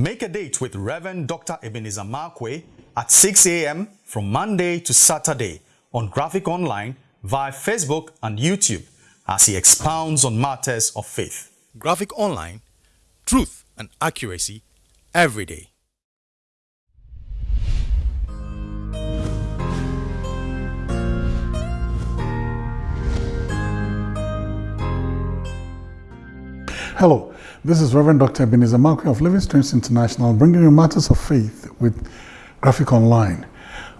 Make a date with Reverend Dr. Ebenezer Markwei at 6 a.m. from Monday to Saturday on Graphic Online via Facebook and YouTube as he expounds on matters of faith. Graphic Online, truth and accuracy every day. Hello, this is Reverend Dr. Ebenezer Markwei of Living Streams International bringing you matters of faith with Graphic Online.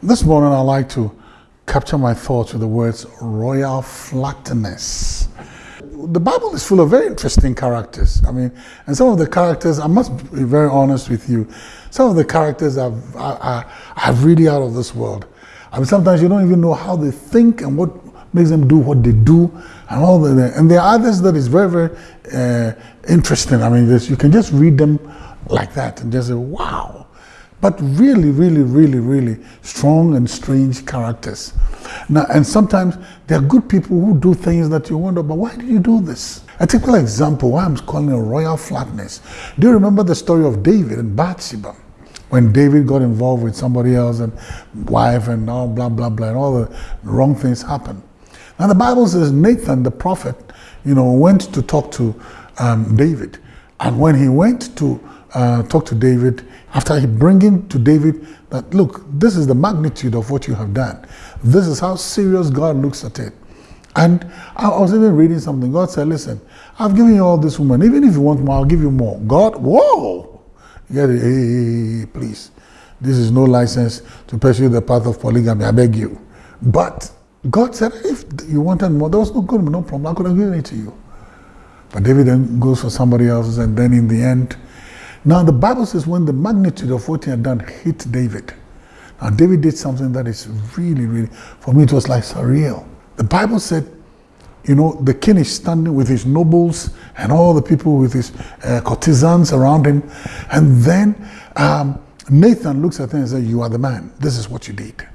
This morning I'd like to capture my thoughts with the words royal flatness. The Bible is full of very interesting characters. I mean, and some of the characters, I must be very honest with you, some of the characters are, are, are really out of this world. I mean, sometimes you don't even know how they think and what makes them do what they do and all that. And there are others that is very, very uh, interesting. I mean, you can just read them like that and just say, wow. But really, really, really, really strong and strange characters. Now, and sometimes there are good people who do things that you wonder, but why did you do this? A typical example, why I'm calling it royal flatness. Do you remember the story of David and Bathsheba? When David got involved with somebody else and wife and all blah, blah, blah, and all the wrong things happened. Now the Bible says Nathan, the prophet, you know, went to talk to um, David. And when he went to uh, talk to David, after he bringing to David that, look, this is the magnitude of what you have done. This is how serious God looks at it. And I was even reading something. God said, listen, I've given you all this woman. Even if you want more, I'll give you more. God, whoa! Get it? Hey, please. This is no license to pursue the path of polygamy. I beg you. But God said, if you wanted more, there was no good, no problem. I could have given it to you. But David then goes for somebody else's, and then in the end, now the Bible says when the magnitude of what he had done hit David. Now David did something that is really, really, for me it was like surreal. The Bible said, you know, the king is standing with his nobles and all the people with his uh, courtesans around him. And then um, Nathan looks at him and says, you are the man. This is what you did.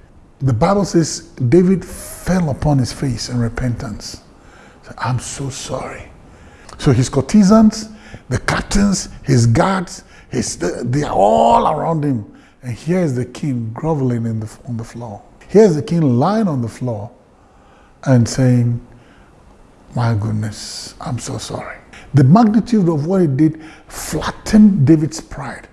The Bible says David fell upon his face in repentance. Said, I'm so sorry. So his courtesans, the captains, his guards, his, they are all around him. And here is the king groveling in the, on the floor. Here's the king lying on the floor and saying, my goodness, I'm so sorry. The magnitude of what he did flattened David's pride.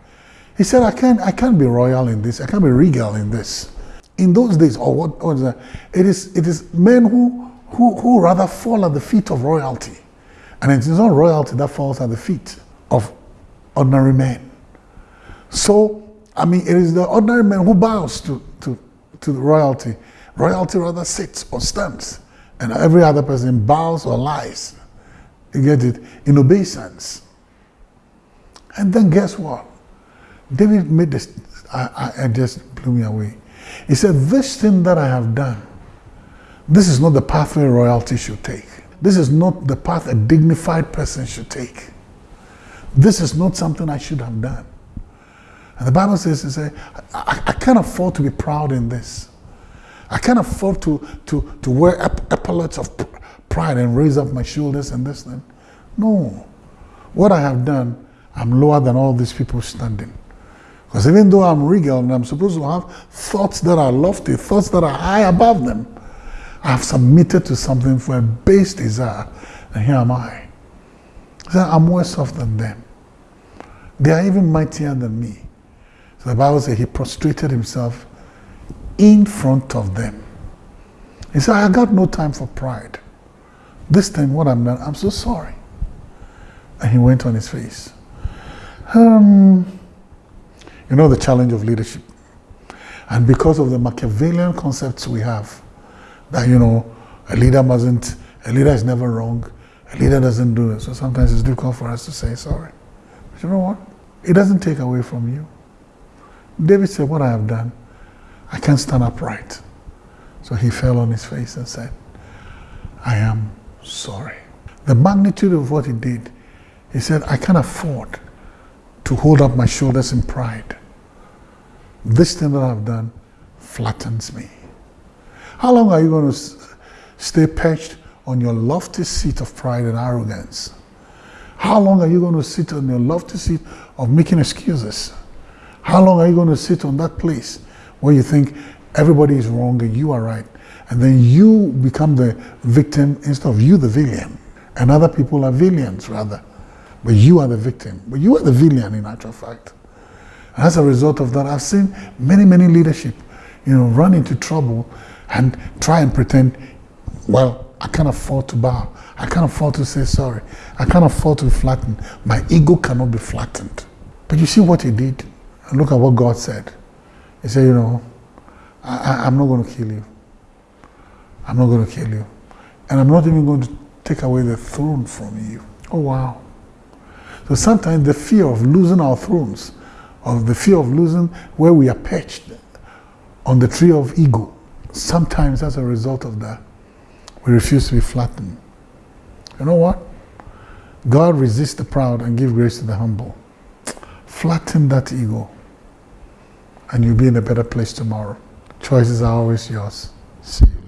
He said, I can't, I can't be royal in this. I can't be regal in this. In those days, or what, what is that? It is, it is men who, who, who rather fall at the feet of royalty. And it is not royalty that falls at the feet of ordinary men. So, I mean, it is the ordinary man who bows to, to, to the royalty. Royalty rather sits or stands, and every other person bows or lies. You get it? In obeisance. And then guess what? David made this, I, I, I just blew me away. He said, This thing that I have done, this is not the pathway royalty should take. This is not the path a dignified person should take. This is not something I should have done. And the Bible says, say, I, I can't afford to be proud in this. I can't afford to, to, to wear epaulets of pride and raise up my shoulders and this thing. No. What I have done, I'm lower than all these people standing. Because even though I'm regal and I'm supposed to have thoughts that are lofty, thoughts that are high above them, I have submitted to something for a base desire, and here am I. So I'm worse off than them. They are even mightier than me. So the Bible says he prostrated himself in front of them. He said, I got no time for pride. This time, what I'm done, I'm so sorry. And he went on his face. Um, you know the challenge of leadership. And because of the Machiavellian concepts we have, that, you know, a leader mustn't, a leader is never wrong, a leader doesn't do it. So sometimes it's difficult for us to say sorry. But you know what? It doesn't take away from you. David said, What I have done, I can't stand upright. So he fell on his face and said, I am sorry. The magnitude of what he did, he said, I can't afford to hold up my shoulders in pride. This thing that I've done flattens me. How long are you going to stay perched on your lofty seat of pride and arrogance? How long are you going to sit on your lofty seat of making excuses? How long are you going to sit on that place where you think everybody is wrong and you are right? And then you become the victim instead of you the villain. And other people are villains rather. But you are the victim. But you are the villain in actual fact. As a result of that, I've seen many, many leadership, you know, run into trouble and try and pretend, well, I can't afford to bow. I can't afford to say sorry. I can't afford to be flattened. My ego cannot be flattened. But you see what he did? And look at what God said. He said, you know, I, am not going to kill you. I'm not going to kill you. And I'm not even going to take away the throne from you. Oh, wow. So sometimes the fear of losing our thrones, of the fear of losing where we are perched on the tree of ego, sometimes as a result of that, we refuse to be flattened. You know what? God resists the proud and give grace to the humble. Flatten that ego and you'll be in a better place tomorrow. Choices are always yours. See you.